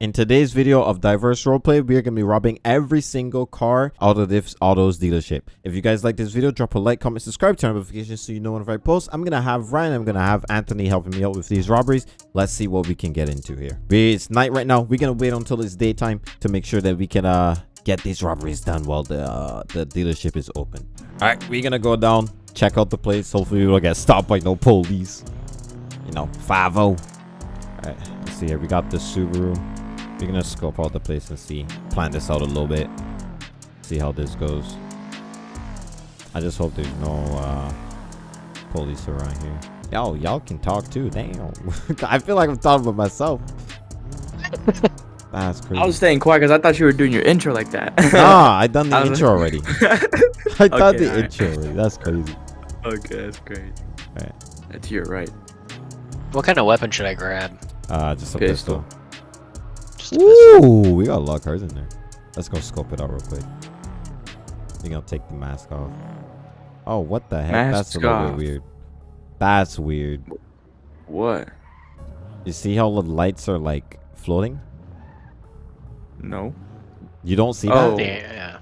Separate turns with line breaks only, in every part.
In today's video of Diverse Roleplay, we are going to be robbing every single car out of this Autos dealership. If you guys like this video, drop a like, comment, subscribe, turn on notifications so you know whenever I post. I'm going to have Ryan, I'm going to have Anthony helping me out with these robberies. Let's see what we can get into here. It's night right now. We're going to wait until it's daytime to make sure that we can uh get these robberies done while the, uh, the dealership is open. All right, we're going to go down, check out the place. Hopefully we don't get stopped by no police. You know, 5-0. All right, let's see here. We got the Subaru. We're gonna scope out the place and see, plan this out a little bit, see how this goes. I just hope there's no uh, police around here. Yo, y'all can talk too. Damn, I feel like I'm talking about myself. That's crazy.
I was staying quiet because I thought you were doing your intro like that.
nah, I done the
I was-
intro already. I done
Okay,
the
alright.
intro already. That's crazy.
okay, that's great.
Alright.
That's your right.
What kind of weapon should I grab?
Uh, just a
Pistol.
pistol.
Just a pistol.
Ooh, we got a lot of cars in there. Let's go scope it out real quick. We're gonna take the mask off. Oh, what the heck? That's a little
off.
bit weird. That's weird.
What?
You see how the lights are like floating?
No.
You don't see
Oh.
that?
Yeah.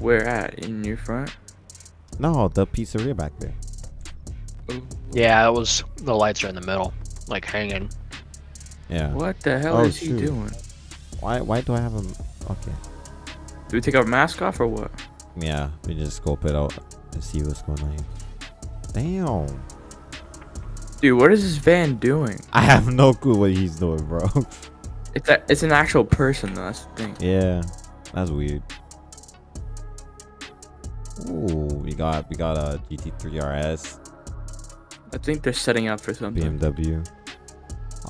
Where at? In your front?
No, the pizzeria back there. Oh.
Yeah, it was the lights are in the middle, like hanging.
Yeah.
What the hell
Oh,
is he doing?
Why? Why do I have him? Okay.
Do we take our mask off or what?
Yeah, we just scope it out and see what's going on here. Damn.
Dude, what is this van doing?
I have no clue what he's doing, bro.
It's a, it's an actual person though. That's the thing.
yeah, that's weird. Ooh, we got we got a GT3 RS.
I think they're setting up for something.
BMW.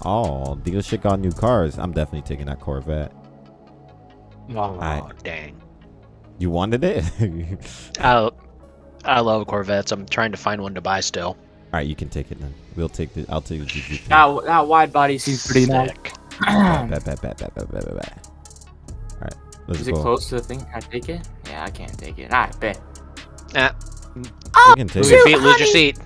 Oh, dealership got new cars. I'm definitely taking that Corvette.
Oh,
I-
dang.
You wanted it?
I, I love Corvettes. I'm trying to find one to buy still.
All right, you can take it then. We'll take the. I'll take the GT3.
That, that wide body seems pretty nice.
Sick.
Bet, bet, bet, bet, bet, bet, bet, bet. All right, let's
Is it
go.
close to the thing? Can I take it? Yeah, I can't take it. I bet.
Ah,
You can take
move your
it.
feet, lose your seat.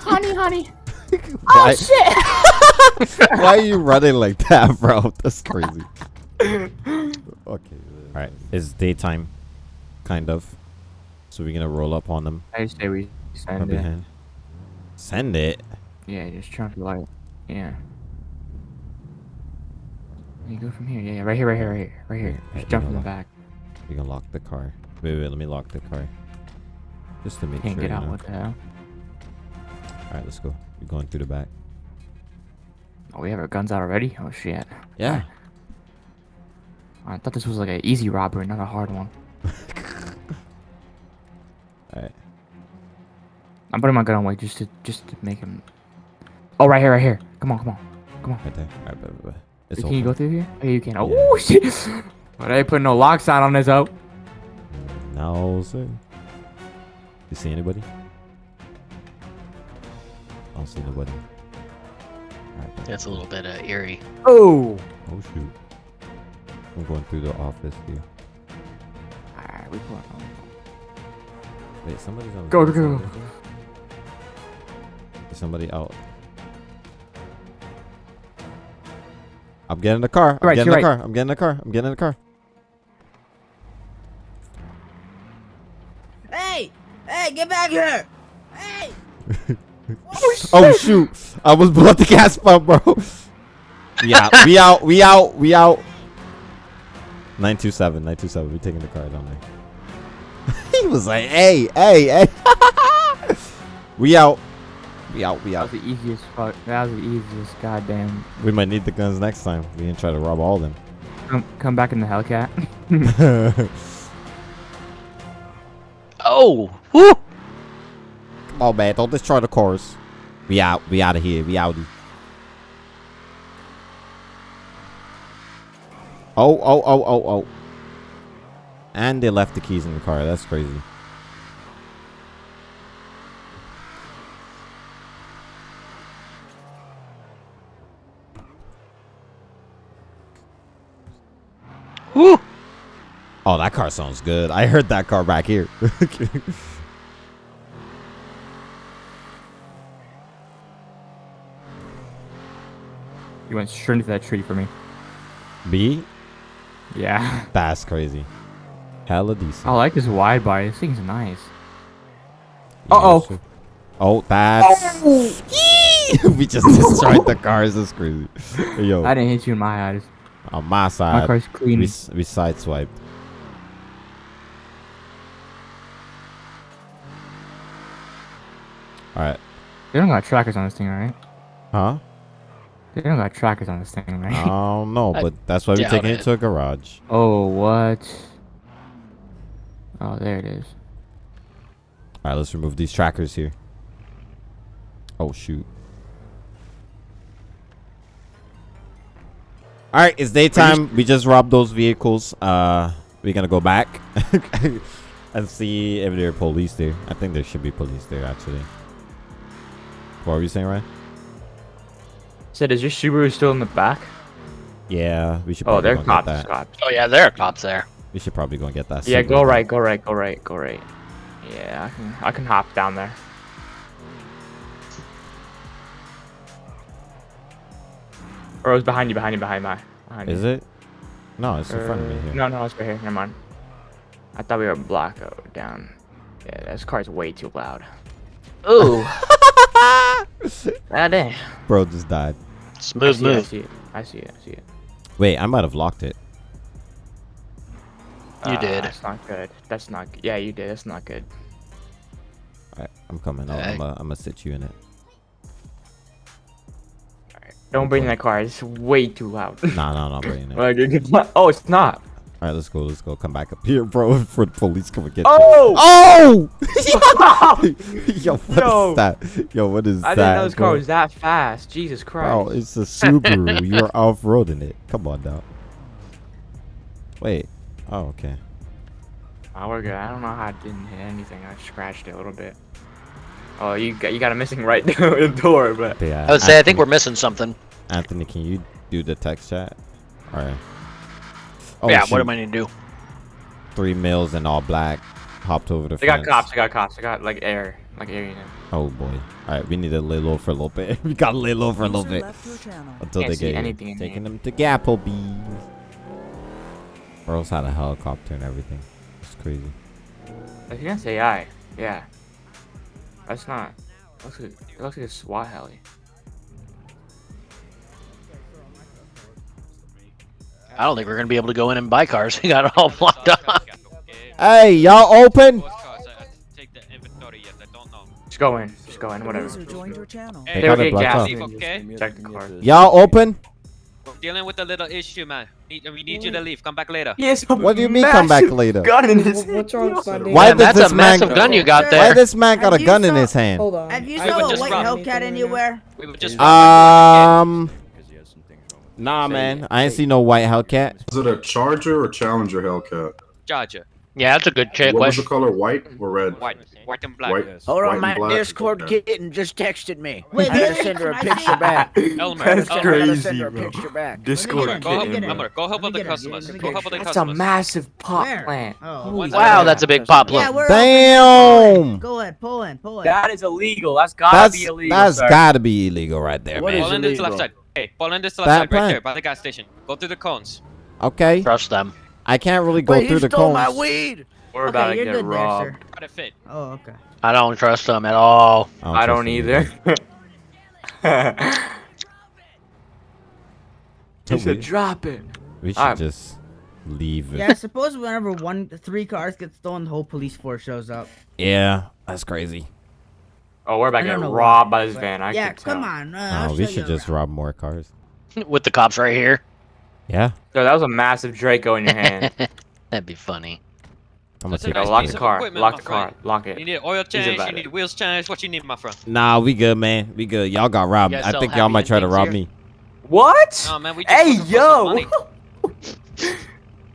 honey, honey. Oh shit!
why are you running like that, bro? That's crazy. Okay. All right, it's daytime, kind of. So we're gonna roll up on them
I say we
from
send it.
behind. Send it.
Yeah, just trying to light. Yeah. You go from here. Yeah, yeah, right here, right here, right here, right here.
Yeah,
Just jump in the
lock.
back.
We can lock the car. Wait, wait, let me lock the car. Just to make
Can't
sure.
get
you
out.
know.
What the hell?
All right, let's go. We're going through the back.
Oh, we have our guns out already. Oh shit.
Yeah.
I thought this was like an easy robbery, not a hard one.
All right.
I'm putting my gun away just to just to make him. Oh, right here, right here. Come on, come on, come on.
Right there. All right,
Can you go through here? Oh, you can. Oh
Yeah.
shit! But I ain't putting no locks on on this out.
No, sir. You see anybody? I don't see nobody. Alright. bet.
That's a little bit uh, eerie.
Oh.
Oh shoot. I'm going through the office here.
Alright, we put.
Wait, somebody's on.
Go,
is
go,
somebody
go.
there? Is somebody out? I'm getting the car. I'm
Right,
getting the
your
car. I'm getting the car. I'm getting the car.
Hey! Hey, get back here! Hey!
Oh shoot! I was below the gas pump, bro. We out. We out. We out. We out. 927. 927. We taking the car down there. he was like, "Hey, hey, hey." we out. We out. We out.
That
out.
was the easiest fuck. That was the easiest goddamn.
We might need the guns next time. We didn't try to rob all of them.
Come, come back in the Hellcat.
Oh, whoo!
Come on, man. Don't destroy the cars. We out. We out of here. We out. Oh, oh, oh, oh, oh. And they left the keys in the car. That's crazy.
Whoo!
Oh, that car sounds good. I heard that car back here.
you went straight into that tree for me.
B?
Yeah.
That's crazy. Hella decent.
I like this wide body. This thing's nice. Uh-oh.
Yes. Oh, that's. we just destroyed the cars. That's crazy. Yo,
I didn't hit you in my eyes.
on my side.
My car's clean.
we, we sideswiped. All right.
They don't got trackers on this thing, right?
Huh?
They don't got trackers on this thing,
I
right?
don't know,
I
but that's why we're taking it
it.
to a garage.
oh, what? Oh, there it is.
All right, let's remove these trackers here. Oh shoot. All right, it's daytime. We just robbed those vehicles. Uh, we're gonna go back and see if there are police there. I think there should be police there actually. What were you saying, Ryan?
Said, is your Subaru still in the back?
Yeah, we should.
Oh,
Probably
they're
go
cops.
Get that.
cops.
Oh yeah, there are cops there.
We should probably go and get that.
Yeah,
Subaru
go right, go right, go right, go right. Yeah, I can, I can hop down there. Or it was behind you, behind you, behind my. Behind
Is
you.
it? No, it's in front of me
Uh,
here.
No, no, it's right here. Never mind. I thought we were blocked oh, down. Yeah, this car's way too loud.
Ooh,
Ah, dang.
Bro just died.
I
smooth
see, it, I
move.
see it. I see it. I see it.
Wait, I might have locked it.
You
Uh,
did.
That's not good. That's not. g- Yeah, you did. That's not good.
Alright, I'm coming. I'll-
Hey.
I'm gonna sit you in it.
Don't bring
Okay.
that car. It's way too loud.
Nah, nah, nah, I'm bringing it.
Like, it's not- oh, it's not.
All right, let's go. Let's go. Come back up here, bro. For the police come and get
Oh!
you. Oh! oh! Yo, what is
Yo.
that? Yo, what is
I
that?
didn't know this car was that fast. Jesus Christ.
Bro, it's a Subaru. You're off-roading it. Come on now. Wait. Oh, okay.
Oh, we're good. I don't know how I didn't hit anything. I scratched it a little bit. Oh, you got you got a missing right the door, but
Yeah.
I would say I think we're missing something.
Anthony, can you do the text chat? All right. Oh,
yeah,
shoot.
what am I gonna do?
Three mils and all black. Hopped over the
they got cops. They got cops. They got like air, like air unit.
Oh boy. All right, we need to lay low for a little bit. we got to lay low for a little bit until
Can't
they
see
get here.
anything in
Taking them to Gapplebee's. Bros had a helicopter and everything. It's crazy.
If you say I, yeah. That's not. Looks like it looks like a SWAT heli.
I don't think we're gonna be able to go in and buy cars. We got it all blocked up.
Hey, y'all open?
Just go in. Just go in. Whatever.
User joined your.
They
They
got
were
blocked
gas.
off.
okay?
Check the car.
Y'all open?
We're dealing with a little issue, man. Need, we need you to leave. Come back later.
Yes.
What do you mean come back later?
Gun in his.
What's wrong with
Why
Yeah,
does
that's
this
a
man-
massive gun you got
Why
Why this man got a
Have you
gun in his hand?
Hold on.
Have you
I
saw
would
a
just
white
rob
Hellcat anywhere?
We were just
Um, nah, man. I ain't see no white Hellcat.
Is it a Charger or Challenger Hellcat?
Charger.
Yeah, that's a good check
what was the color? White or red?
White. White and black.
White.
Hold
white
on, my
black?
Discord
Okay.
kitten just texted me.
Wait,
I gotta send her a
Can I see
picture back.
Elmer,
That's
I
Elmer,
gotta
crazy,
send her a
bro.
picture back.
Discord
Let me
Go
get
help,
kitten.
Elmer, go help
Let
with
me
the customers. Go help with the
That's a massive pot
Where?
plant.
Oh.
Holy
Wow, that's a big pop.
Yeah,
Look,
we're
Damn.
Go ahead, pull in, pull in.
That is illegal. That's gotta
That's
be illegal.
that's
sir.
gotta be illegal right there,
What
man.
is
Pull in this left
illegal?
side. Hey, pull in this
That
left side right
plant.
there by the gas station. Go through the cones.
Okay,
trust them.
I can't really go
Wait,
through
he
the
stole
cones.
my weed.
We're about
okay,
to get
good there,
robbed.
sir.
To fit.
Oh, okay.
I don't trust them at all.
I don't
trust you
either. he
We-
said, "Drop it."
We should
Alright.
just leave it.
Yeah, I suppose whenever one, three cars get stolen, the whole police force shows up.
Yeah, that's crazy.
Oh, we're about to get
know
robbed
why,
by this
but-
van. I
yeah,
can tell.
come on. Uh,
Oh, we should just
around.
rob more cars.
With the cops right here.
Yeah,
So that was a massive Draco in your hand.
That'd be funny.
I'm gonna
That's a
take
Yo,
nice
it.
lock the car. Lock
my
the car.
friend.
Lock
You need oil change. You need wheels change. What you need, my friend?
Nah, we good, man. We good. Y'all got robbed. I think y'all might try to rob
here?
me.
What?
No, man. We just
Hey,
looking for some
yo.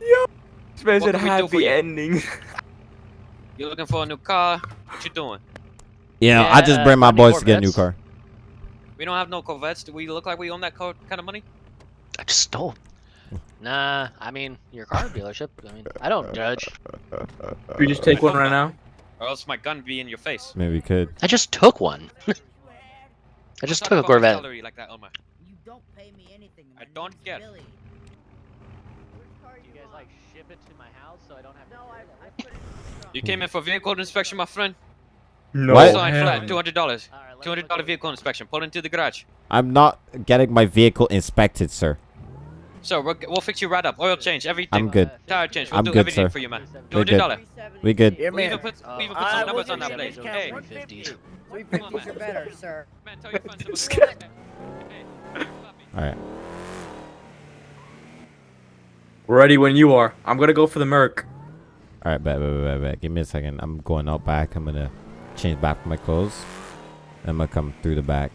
yo. This man
What
said
we do for
happy
you?
ending.
You're looking for a new car? What you doing?
Yeah, I just bring my boys to get a new car.
We don't have no Corvettes. Do we look like we own that co- kind of money?
I just stole. Nah, I mean your car dealership. I mean, I don't judge.
we just take one right now.
Or else my gun be in your face.
Maybe we could.
I just took one. I just took a Corvette.
salary like that, Elmer.
You don't pay me anything.
I don't
name's
get-
Billy.
you guys like ship it to my house so I don't have?
No, I. I put it
You came in for vehicle inspection, my friend.
No.
What?
Sign flat, two hundred dollars.
All right,
Two hundred
look
dollar
over
vehicle inspection. Pull into the garage.
I'm not getting my vehicle inspected, sir.
So we'll, we'll fix you right up. Oil change, everything.
I'm good.
Uh,
Tire change. We'll
I'm
do
good,
everything
sir.
for you, man.
We're
Two hundred
good. We good.
Here,
We even put
Uh,
we even put
I
some numbers on that
you
plate. Hey,
one
350.
Three
Come on,
fifties or
man.
better, sir.
man, tell your friends. To-
guy.
Hey,
All right.
Ready when you are. I'm gonna go for the Merc.
All right, bet, bet, bet, bet, bet. Give me a second. I'm going out back. I'm gonna change back my clothes. I'm gonna come through the back.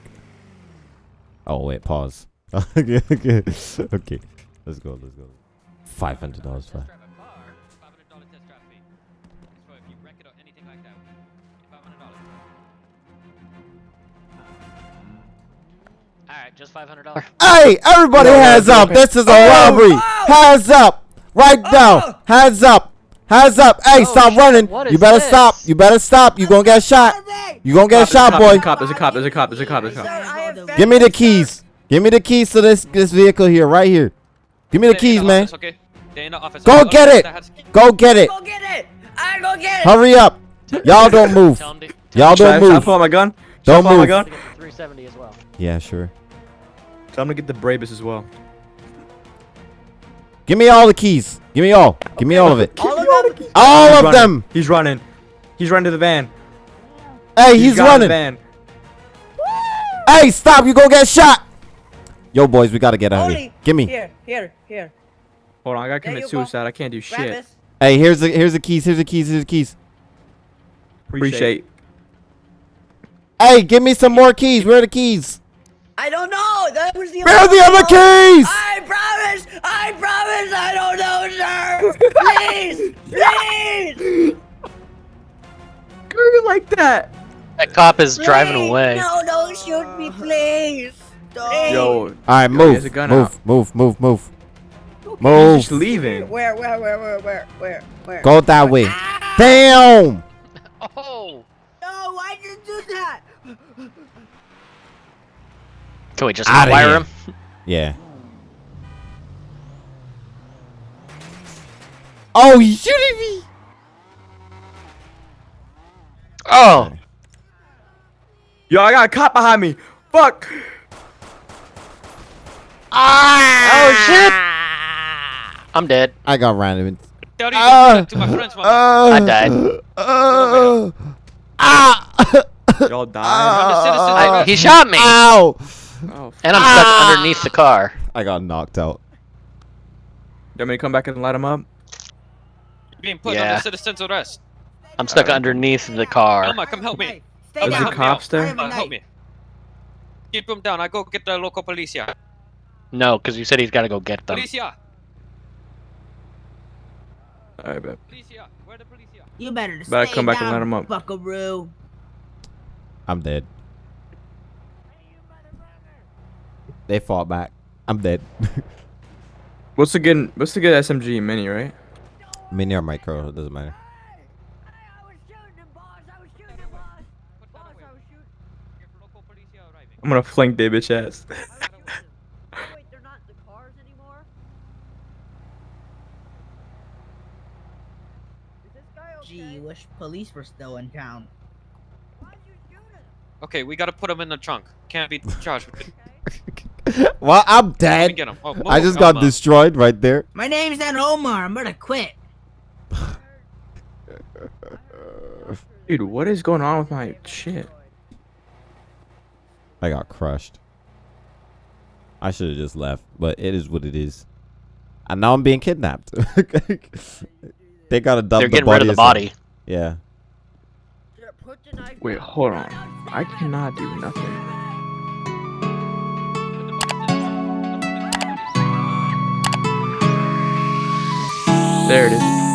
Oh wait, pause. okay, okay, okay. Let's go. Let's go. Five hundred dollars.
Test drive a car, $500 test drive fee. So if you wreck it or anything like that, $500.
All right, just five hundred dollars.
Hey, everybody,
No, no,
hands up!
no.
This is a
Oh,
robbery.
oh.
Hands up! Right now.
Oh.
Hands up! Hands up! Hey,
Oh,
stop
shit,
running!
what
You better
this?
stop! You better stop! You gonna get shot! You gonna get shot,
Cop,
boy!
There's a cop. There's a cop. There's a cop. There's a cop. There's a cop.
Give me the keys. Give me the keys to this this vehicle here, right here. Give me the keys, man.
Office, okay? They're in the office.
Go
Okay,
get it. Go get it.
Go get it. I go get it.
Hurry up. Y'all don't move.
Tell him to,
Y'all don't
should I
move.
pull out my gun? Should I
Don't
pull out my
move.
gun?
to get the 370 as well.
Yeah, sure.
Tell him to get the Brabus as well.
Give me all the keys. Give me all. Give me all of it.
All of.
All
He's
of
running.
them.
He's running. He's running to the van.
Hey, he's
got in the
running.
van.
Hey, stop. You gonna get shot. Yo, boys, we gotta get out of here. Give me.
Here, here, here.
Hold on, I gotta commit
you go.
suicide. I can't do
Grab
shit.
this.
Hey, here's the here's the keys. Here's the keys. Here's the keys.
Appreciate.
Hey, give me some more keys. Where are the keys?
I don't know. That was the.
Where are the other keys?
I promise. I promise. I don't know, sir. Please, please.
Girl, like that.
That cop is driving away.
No, don't shoot me, please. Please.
Yo,
All right,
Yo,
move.
has a gun
move, move, move, move,
he's
move.
just leaving.
Where, where, where, where, where, where, where?
Go that way.
Ah!
Damn.
Oh!
No, why did you do that?
Can we just
Outta
wire him?
Yeah. Oh, you shooting me?
Oh!
Yo, I got a cop behind me. Fuck. Ah.
Oh shit! I'm dead.
I got random.
Tell you
Ah,
to, to my friends, man.
Uh,
I died.
Uh, ah.
Y'all died.
I, he shot me,
Ow.
oh,
and I'm stuck underneath the car.
I got knocked out.
you want me to come back and light him up?
Being put
Yeah.
under citizen's arrest.
I'm stuck underneath the car.
Elma, come help me.
Hey, stay
Is
Elma,
the
down.
help
cops there?
I am a
Elma, help me. Keep him down. I go get the local police here.
No, because you said he's got to go get them.
Police here.
Alright, bet.
Police here. Where the police here?
You better
Better
stay
come back and
down,
let him up.
Buckaroo.
I'm dead. They fought back. I'm dead.
What's the good? What's the good SMG mini, right?
Mini or micro, it doesn't matter.
Put that away. Your local police here.
I'm gonna flank that bitch ass.
Wait, they're not the cars anymore? Gee, wish police were still in town.
Okay, we gotta put him in the trunk. Can't be charged with
well, I'm dead.
get him. Oh,
I just got
Elma.
destroyed right there.
My name's not Omar. I'm gonna quit.
Dude, what is going on with my shit?
I got crushed. I should have just left, but it is what it is. And now I'm being kidnapped. they gotta dump
They're
the
getting
body.
rid of the
or something.
body.
Yeah.
Wait, hold on. I cannot do nothing. There it is.